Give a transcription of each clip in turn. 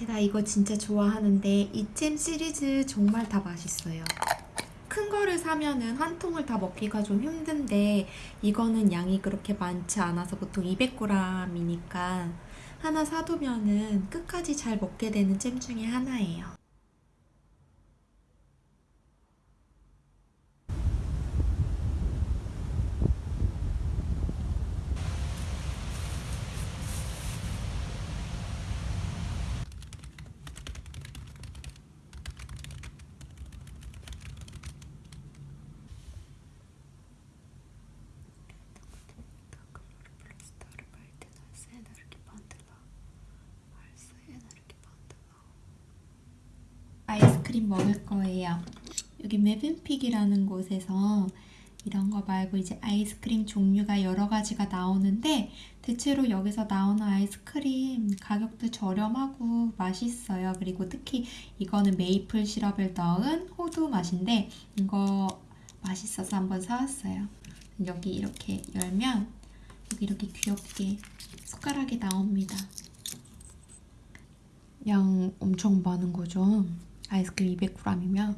제가 이거 진짜 좋아하는데 이잼 시리즈 정말 다 맛있어요. 큰 거를 사면은 한 통을 다 먹기가 좀 힘든데 이거는 양이 그렇게 많지 않아서 보통 200g이니까 하나 사두면은 끝까지 잘 먹게 되는 잼 중에 하나예요. 아이스크림 먹을 거예요. 여기 메빈픽이라는 곳에서 이런 거 말고 이제 아이스크림 종류가 여러 가지가 나오는데 대체로 여기서 나오는 아이스크림 가격도 저렴하고 맛있어요. 그리고 특히 이거는 메이플 시럽을 넣은 호두 맛인데 이거 맛있어서 한번 사왔어요. 여기 이렇게 열면 여기 이렇게 귀엽게 숟가락이 나옵니다. 양 엄청 많은 거죠. 아이스크림 200g이면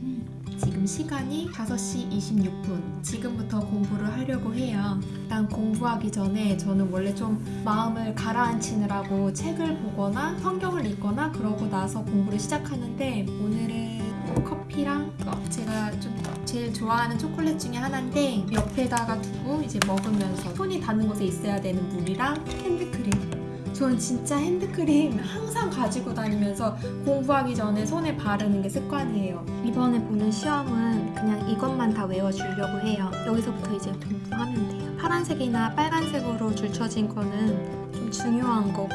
음, 지금 시간이 5시 26분. 지금부터 공부를 하려고 해요. 일단 공부하기 전에 저는 원래 좀 마음을 가라앉히느라고 책을 보거나 성경을 읽거나 그러고 나서 공부를 시작하는데 오늘은 커피랑 제가 좀 제일 좋아하는 초콜릿 중에 하나인데 옆에다가 두고 이제 먹으면서 손이 닿는 곳에 있어야 되는 물이랑 핸드크림 저는 진짜 핸드크림 항상 가지고 다니면서 공부하기 전에 손에 바르는 게 습관이에요. 이번에 보는 시험은 그냥 이것만 다 외워주려고 해요. 여기서부터 이제 공부하면 돼요. 파란색이나 빨간색으로 줄쳐진 거는 좀 중요한 거고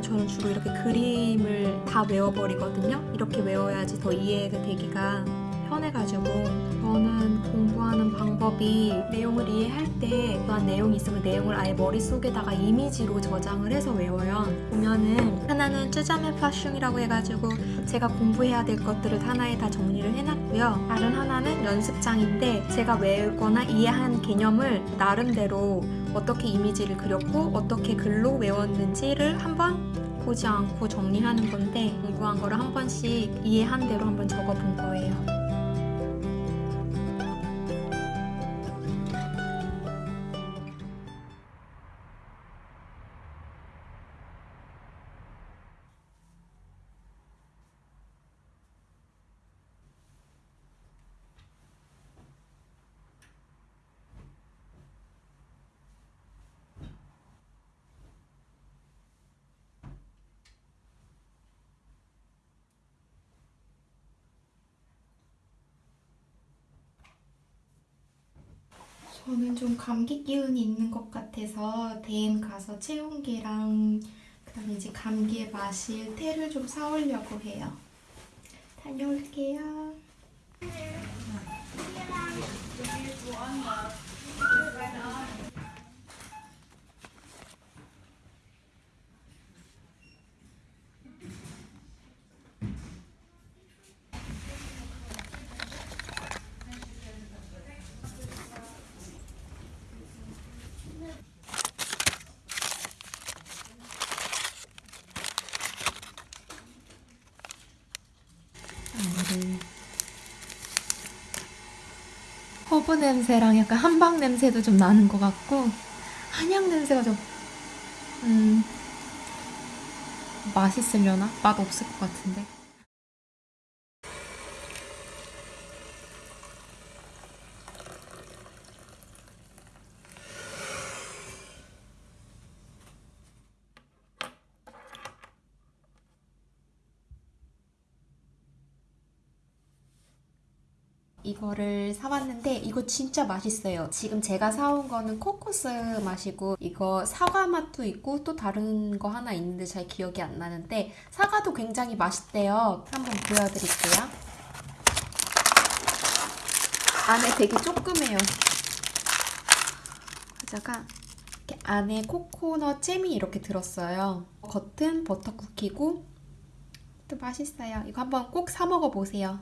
저는 주로 이렇게 그림을 다 외워버리거든요. 이렇게 외워야지 더 이해가 되기가 편해가지고 저는 공부하는 방법이 내용을 이해할 때 그한 내용이 있으면 내용을 아예 머릿속에다가 이미지로 저장을 해서 외워요 보면은 하나는 쯔자메 파슝이라고 해가지고 제가 공부해야 될 것들을 하나에 다 정리를 해놨고요 다른 하나는 연습장인데 제가 외우거나 이해한 개념을 나름대로 어떻게 이미지를 그렸고 어떻게 글로 외웠는지를 한번 보지 않고 정리하는 건데 공부한 거를 한 번씩 이해한 대로 한번 적어본 거예요. 저는 좀 감기 기운이 있는 것 같아서 대엔 가서 체온계랑 그다음에 이제 감기에 마실 테를 좀 사오려고 해요. 다녀올게요. 오늘 허브 냄새랑 약간 한방 냄새도 좀 나는 것 같고 한약 냄새가 좀 음, 맛있으려나? 맛 없을 것 같은데 이거를 사왔는데 이거 진짜 맛있어요. 지금 제가 사온 거는 코코스 맛이고 이거 사과 맛도 있고 또 다른 거 하나 있는데 잘 기억이 안 나는데 사과도 굉장히 맛있대요. 한번 보여드릴게요. 안에 되게 조그매요. 이렇게 안에 코코넛 잼이 이렇게 들었어요. 겉은 버터 쿠키고 또 맛있어요. 이거 한번 꼭 사 먹어 보세요.